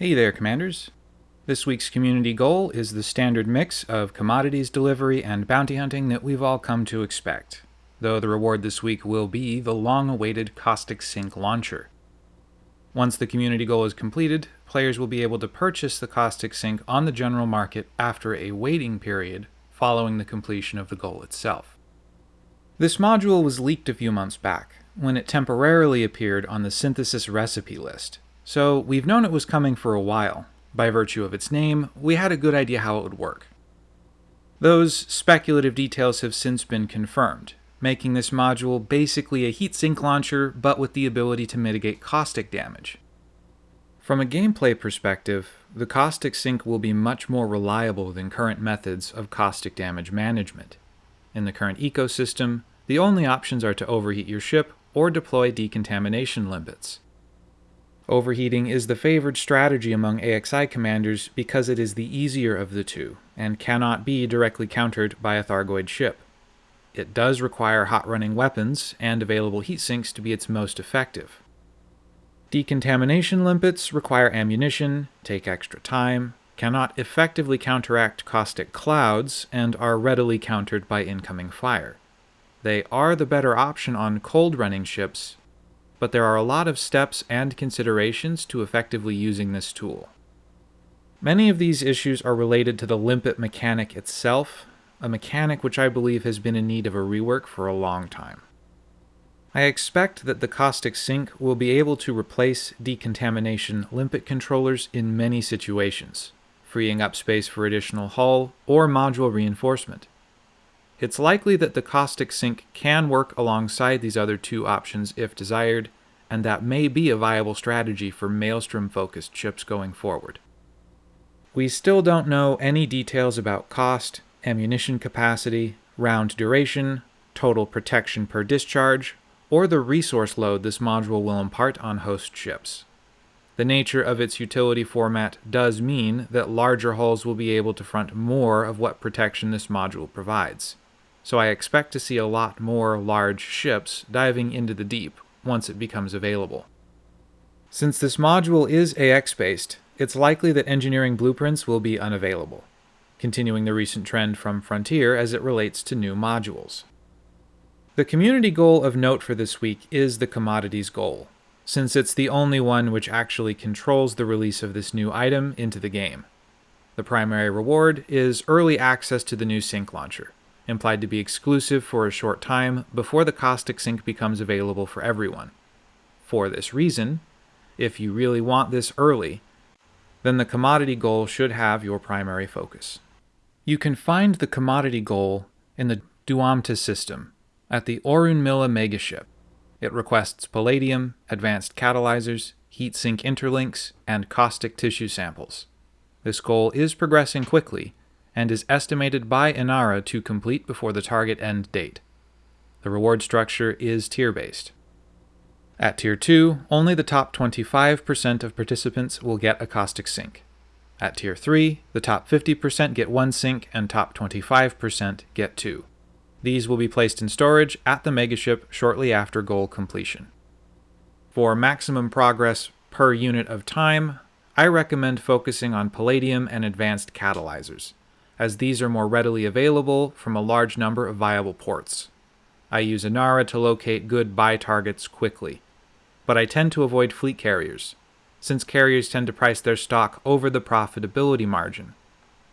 Hey there, Commanders. This week's community goal is the standard mix of commodities delivery and bounty hunting that we've all come to expect, though the reward this week will be the long awaited Caustic Sink launcher. Once the community goal is completed, players will be able to purchase the Caustic Sink on the general market after a waiting period following the completion of the goal itself. This module was leaked a few months back, when it temporarily appeared on the synthesis recipe list, so we've known it was coming for a while. By virtue of its name, we had a good idea how it would work. Those speculative details have since been confirmed, making this module basically a heatsink launcher but with the ability to mitigate caustic damage. From a gameplay perspective, the caustic sink will be much more reliable than current methods of caustic damage management. In the current ecosystem, the only options are to overheat your ship or deploy decontamination limpets. Overheating is the favored strategy among AXI commanders because it is the easier of the two, and cannot be directly countered by a Thargoid ship. It does require hot-running weapons and available heat sinks to be its most effective. Decontamination limpets require ammunition, take extra time, cannot effectively counteract caustic clouds, and are readily countered by incoming fire. They are the better option on cold-running ships, but there are a lot of steps and considerations to effectively using this tool. Many of these issues are related to the limpet mechanic itself, a mechanic which I believe has been in need of a rework for a long time. I expect that the Caustic Sink will be able to replace decontamination limpet controllers in many situations, freeing up space for additional hull or module reinforcement. It's likely that the Caustic Sink can work alongside these other two options if desired, and that may be a viable strategy for Maelstrom-focused ships going forward. We still don't know any details about cost, ammunition capacity, round duration, total protection per discharge, or the resource load this module will impart on host ships. The nature of its utility format does mean that larger hulls will be able to front more of what protection this module provides so I expect to see a lot more large ships diving into the deep once it becomes available. Since this module is AX-based, it's likely that engineering blueprints will be unavailable, continuing the recent trend from Frontier as it relates to new modules. The community goal of note for this week is the commodities goal, since it's the only one which actually controls the release of this new item into the game. The primary reward is early access to the new sink launcher, implied to be exclusive for a short time before the caustic sink becomes available for everyone. For this reason, if you really want this early, then the commodity goal should have your primary focus. You can find the commodity goal in the Duamta system at the Orunmila megaship. It requests palladium, advanced catalyzers, heat sink interlinks, and caustic tissue samples. This goal is progressing quickly, and is estimated by Inara to complete before the target end date. The reward structure is tier-based. At Tier 2, only the top 25% of participants will get a caustic sink. At Tier 3, the top 50% get one sink and top 25% get two. These will be placed in storage at the megaship shortly after goal completion. For maximum progress per unit of time, I recommend focusing on palladium and advanced catalyzers as these are more readily available from a large number of viable ports. I use Inara to locate good buy targets quickly, but I tend to avoid fleet carriers, since carriers tend to price their stock over the profitability margin.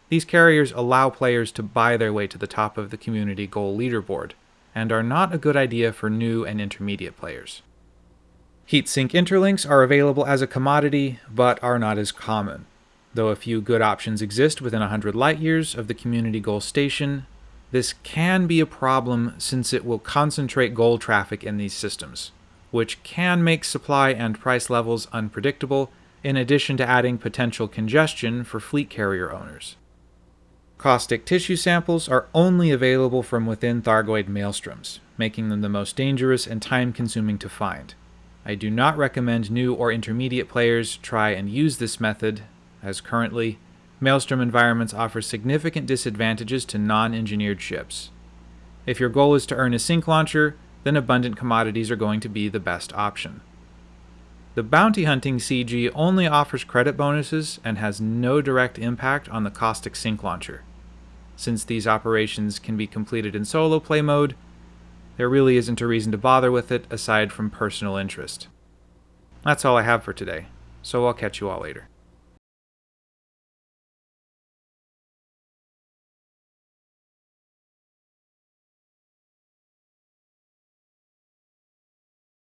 These carriers allow players to buy their way to the top of the community goal leaderboard, and are not a good idea for new and intermediate players. Heatsink interlinks are available as a commodity, but are not as common. Though a few good options exist within 100 light years of the community goal station, this can be a problem since it will concentrate goal traffic in these systems, which can make supply and price levels unpredictable, in addition to adding potential congestion for fleet carrier owners. Caustic tissue samples are only available from within Thargoid maelstroms, making them the most dangerous and time-consuming to find. I do not recommend new or intermediate players try and use this method as currently, Maelstrom environments offer significant disadvantages to non-engineered ships. If your goal is to earn a sink launcher, then abundant commodities are going to be the best option. The bounty hunting CG only offers credit bonuses and has no direct impact on the Caustic Sink launcher. Since these operations can be completed in solo play mode, there really isn't a reason to bother with it aside from personal interest. That's all I have for today, so I'll catch you all later.